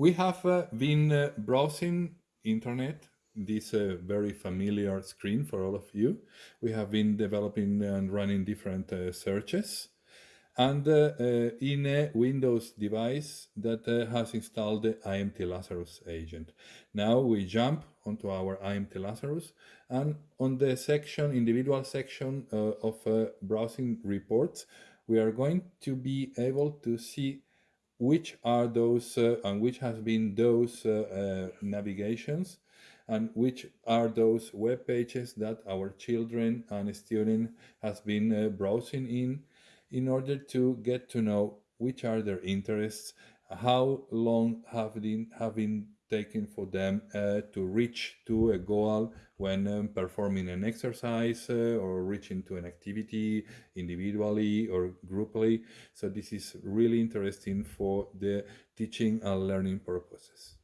We have uh, been uh, browsing internet, this uh, very familiar screen for all of you. We have been developing and running different uh, searches and uh, uh, in a Windows device that has installed the IMT Lazarus agent. Now we jump onto our IMT Lazarus and on the section, individual section of browsing reports, we are going to be able to see which are those uh, and which has been those uh, uh, navigations and which are those web pages that our children and students has been browsing in in order to get to know which are their interests, how long have been, have been taken for them uh, to reach to a goal when um, performing an exercise uh, or reaching to an activity individually or grouply. So this is really interesting for the teaching and learning purposes.